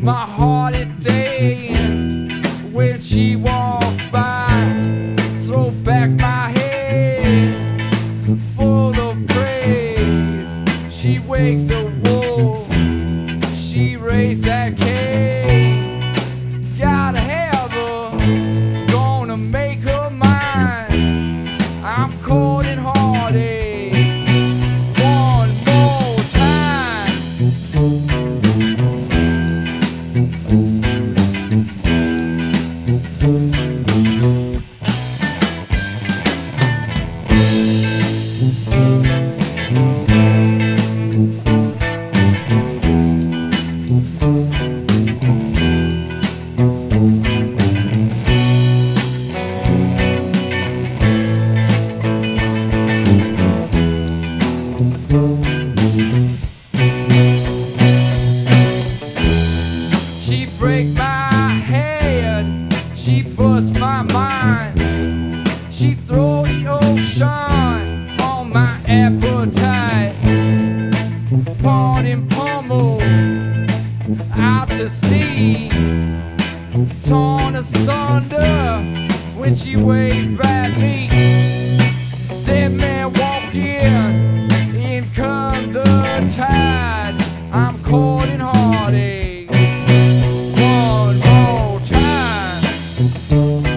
My heart it when she walked by. Throw back my head, full of praise. She wakes the wolf, she raised that. She break my head, she bust my mind. She throw the ocean on my appetite. Pawn and pummel out to sea. Torn asunder when she waved at me. I'm caught in heartache. One more time.